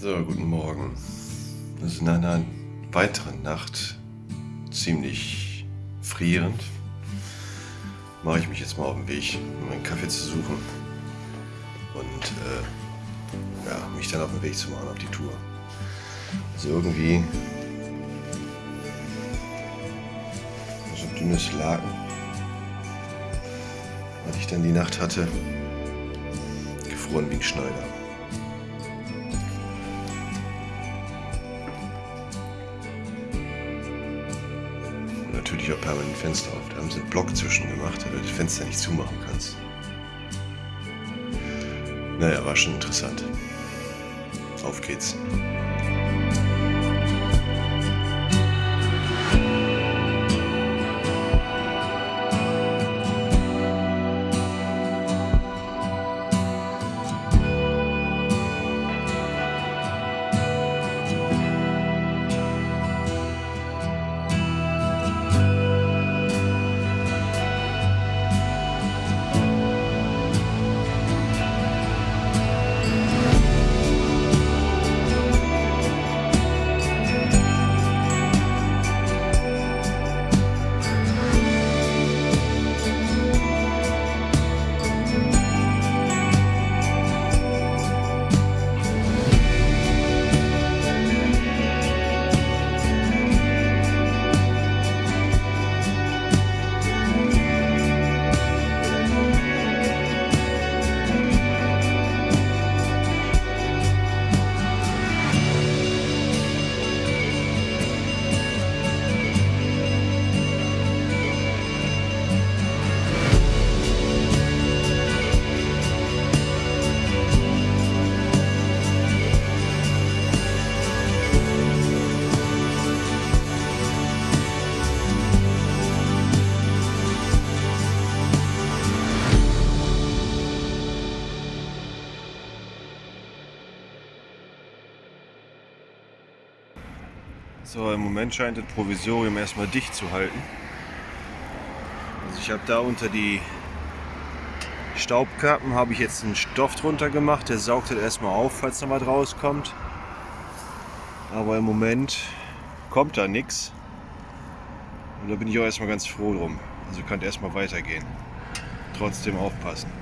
So, guten Morgen. Es ist in einer weiteren Nacht ziemlich frierend. Mache ich mich jetzt mal auf den Weg, um einen Kaffee zu suchen und äh, ja, mich dann auf den Weg zu machen auf die Tour. Also irgendwie so ein dünnes Laken, was ich dann die Nacht hatte, gefroren wie ein Schneider. Natürlich auch permanent Fenster auf. Da haben sie einen Block zwischen gemacht, damit du das Fenster nicht zumachen kannst. Naja, war schon interessant. Auf geht's. So, im Moment scheint das Provisorium erstmal dicht zu halten. Also ich habe da unter die Staubkappen habe ich jetzt einen Stoff drunter gemacht, der saugt das erstmal auf, falls noch was rauskommt. Aber im Moment kommt da nichts. Und da bin ich auch erstmal ganz froh drum. Also könnt erstmal weitergehen. Trotzdem aufpassen.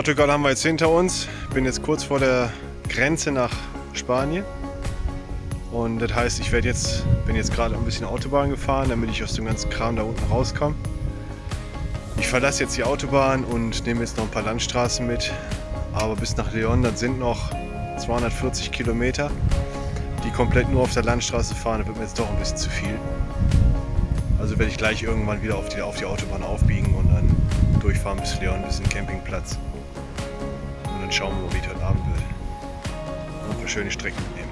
Portugal haben wir jetzt hinter uns. Bin jetzt kurz vor der Grenze nach Spanien. Und das heißt, ich werde jetzt, bin jetzt gerade ein bisschen Autobahn gefahren, damit ich aus dem ganzen Kram da unten rauskomme. Ich verlasse jetzt die Autobahn und nehme jetzt noch ein paar Landstraßen mit. Aber bis nach Leon, das sind noch 240 Kilometer, die komplett nur auf der Landstraße fahren. Das wird mir jetzt doch ein bisschen zu viel. Also werde ich gleich irgendwann wieder auf die, auf die Autobahn aufbiegen und dann durchfahren bis Leon, bis zum Campingplatz dann schauen wir wie es heute Abend. Und ein paar schöne Strecken mitnehmen.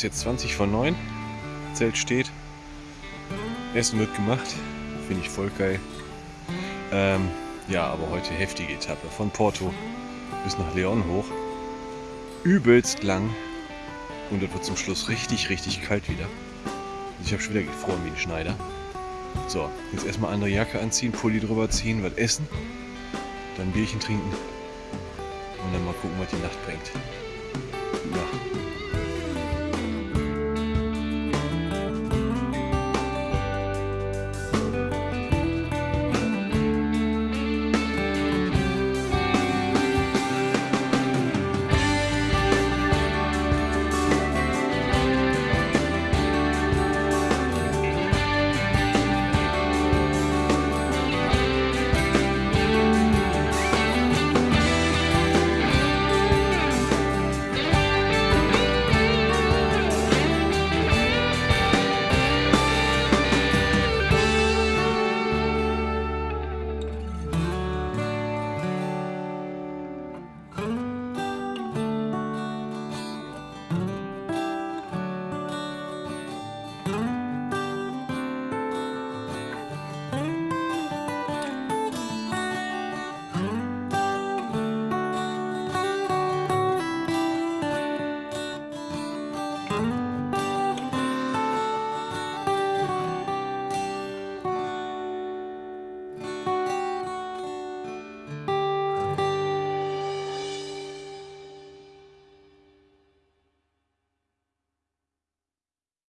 Ist jetzt 20 vor 9. Zelt steht. Essen wird gemacht. Finde ich voll geil. Ähm, ja, aber heute heftige Etappe. Von Porto bis nach Leon hoch. Übelst lang. Und das wird zum Schluss richtig, richtig kalt wieder. Also ich habe schon wieder gefroren wie ein Schneider. So, jetzt erstmal andere Jacke anziehen, Pulli drüber ziehen, was essen. Dann Bierchen trinken. Und dann mal gucken, was die Nacht bringt. Ja.